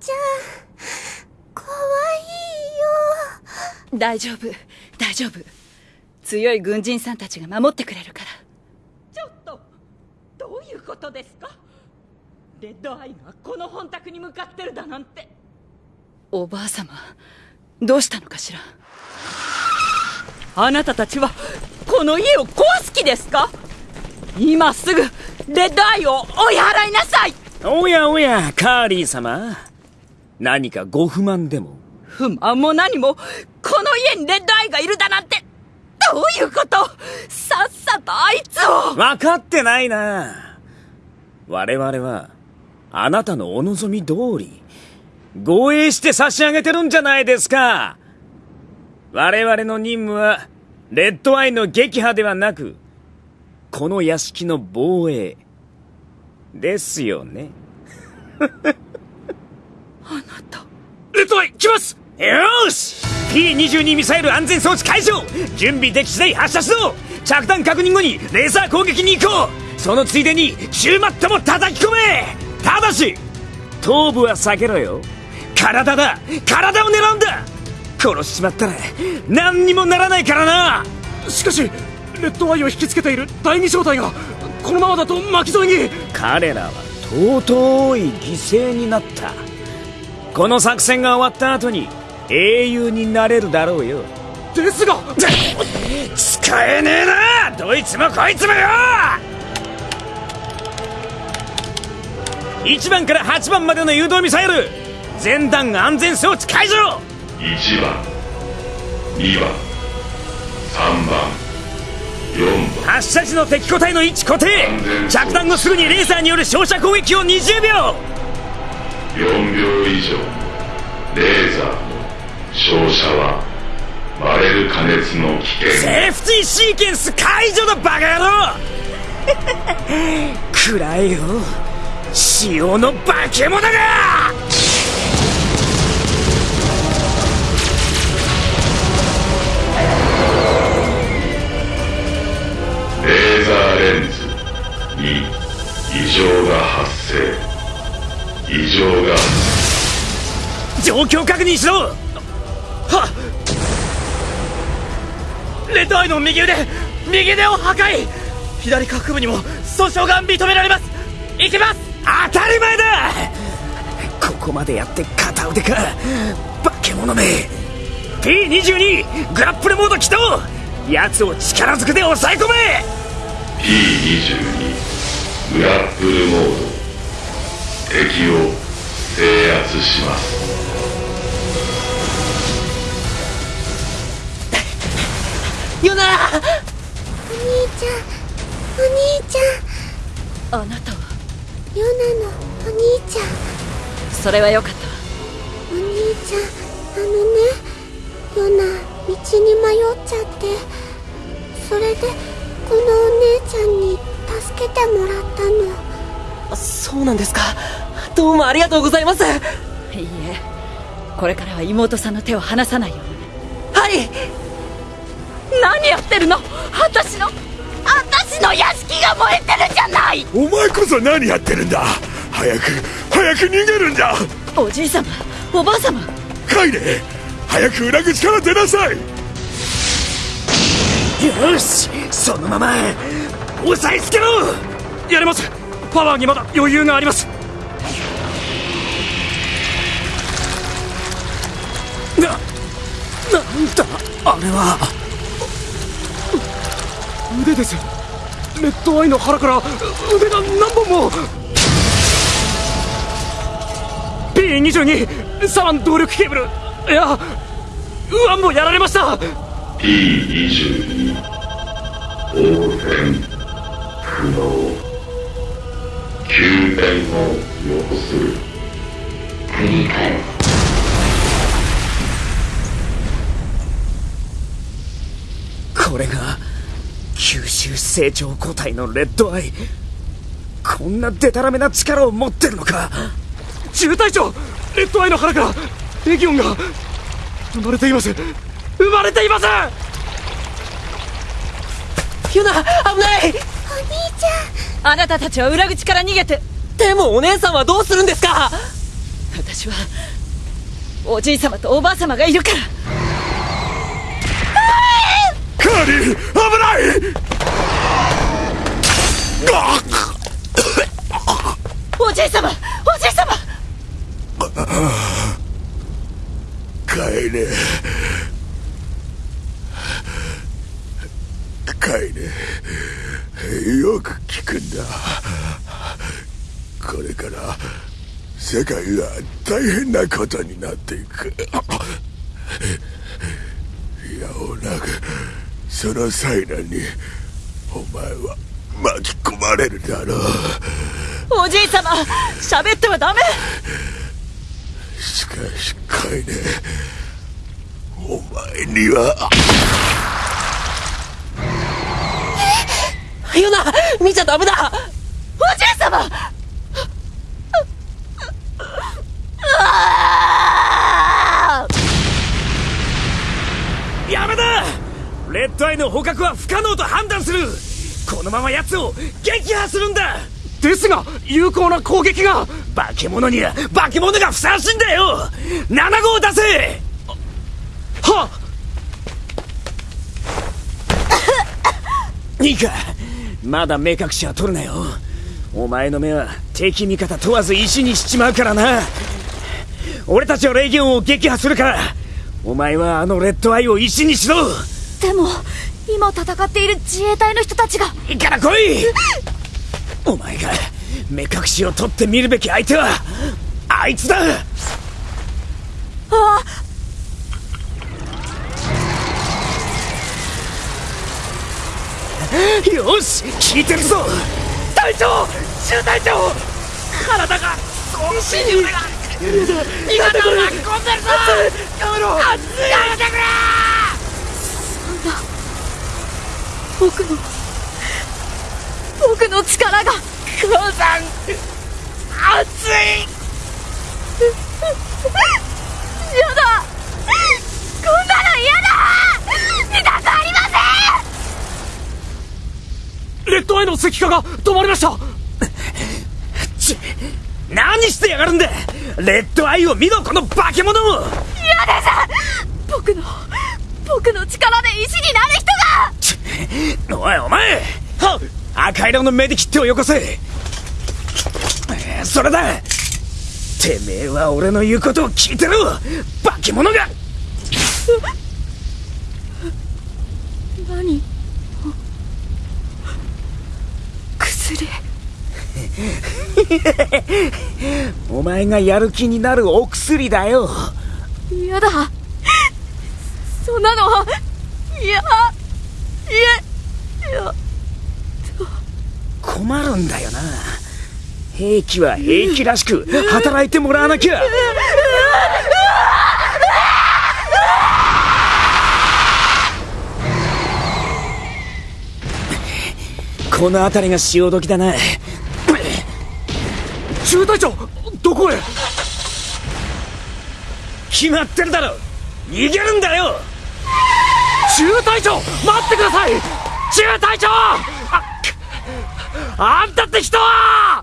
ちゃん怖いよ。大丈夫大丈夫。強い軍人さんたちが守ってくれるから。ちょっとどういうことですか？レッドアイがこの本宅に向かってるだなんて。おばあ様どうしたのかしら？あなたたちはこの家を壊す気ですか？今すぐレッドアイを追い払いなさい！おやおやカーリー様何かご不満でも？不満も何も？この家にレッドアイがいるだなんて？どういうこと？さっさとあいつを！分かってないな。我々はあなたのお望み通り護衛して差し上げてるんじゃないですか。我々の任務はレッドアイの撃破ではなくこの屋敷の防衛ですよね あなた。レッドアイ来ます！よーし！P22 ミサイル安全装置解除！準備でき次第発射しろ着弾確認後にレーザー攻撃に行こう！そのついでに中マットも叩き込め！ただし頭部は避けろよ！体だ！体を狙うんだ！殺しちまったら何にもならないからな！しかしレッドアイを引きつけている第二小隊がこのままだと巻き添えに！彼らは尊い犠牲になったこの作戦が終わった後に英雄になれるだろうよ。ですが使えねえなどいつもこいつもよ。1番から8番までの誘導ミサイル全弾安全装置解除。1番2番3番4番。発射時の敵個体の位置固定。着弾後すぐにレーザーによる照射攻撃を20秒4秒以上。レーザーの照射はバレル加熱の危険。セーフティーシーケンス解除だバカ野郎。くらえよ。潮の化け物が。レーザーレンズに異常が発生異常が。状況確認しろ！はっ！レッドアイの右腕右腕を破壊！左下腹部にも損傷が認められます！行きます！当たり前だ！ここまでやって片腕か！化け物め！P22 グラップルモード起動！奴を力ずくで抑え込め！P22 グラップルモード敵を制圧します。ヨナお兄ちゃんお兄ちゃん。あなたは？ヨナのお兄ちゃんそれはよかった。わお兄ちゃんあのねヨナ道に迷っちゃってそれでこのお姉ちゃんに助けてもらったのそうなんですか。どうもありがとうございます。いいえ。これからは妹さんの手を離さないように。はい。何やってるの？私の私の屋敷が燃えてるじゃない！お前こそ何やってるんだ？早く早く逃げるんだ！おじい様おばあ様。帰れ！早く裏口から出なさい！よしそのまま押さえつけろ！やれますパワーにまだ余裕があります。ななんだあれは。腕です。レッドアイの腹から腕が何本も。P22 サラン動力ケーブル。いやウアンもやられました。P22 応戦不能救援を要する繰り返す。これが吸収成長個体のレッドアイ。こんなデタラメな力を持ってるのか。中隊長レッドアイの腹からレギオンが生まれています。生まれています！ユナ危ない！お兄ちあなたたちは裏口から逃げて。でもお姉さんはどうするんですか？私私はおじい様とおばあ様がいるから。カーリー危ない！あおじい様おじい様。帰れ帰れよく聞くんだこれから世界が大変なことになっていく。いやおなくその災難にお前は巻き込まれるだろう。おじい様喋ってはダメ。しかしカイネお前にはヨナ見ちゃダメだ。おじい様。やめだレッドアイの捕獲は不可能と判断する。このまま奴を撃破するんだ。ですが有効な攻撃が。化け物には化け物がふさわしいんだよ。7号出せ。はいいかまだ目隠しは取るなよ。お前の目は敵味方問わず石にしちまうからな。俺たちはレギオンを撃破するか。らお前はあのレッドアイを石にしろ。でも今戦っている自衛隊の人たちが。いいから来い。お前が目隠しを取ってみるべき相手はあいつだ。あよし聞いてるぞ。隊長中隊長体が石に味方を巻き込んでるぞ。やめろ。やめてくれ僕の僕の力が母さん熱いやだこんなの嫌だ見たくありませんレッドアイの石化が止まりました。ち何してやがるんだ。レッドアイを見ろこの化け物。嫌です僕の僕の力で石になる人が。おいお前。は赤色のメディキットをよこせ。それだ。てめえは俺の言うことを聞いてろ。化け物が。何？薬。お前がやる気になるお薬だよ。嫌だ。そんなの。はいや。いえ。いや。困るんだよな。兵器は兵器らしく働いてもらわなきゃ この辺りが潮時だな。中隊長どこへ？決まってるだろ。逃げるんだよ。中隊長待ってください。中隊長！ああんたって人は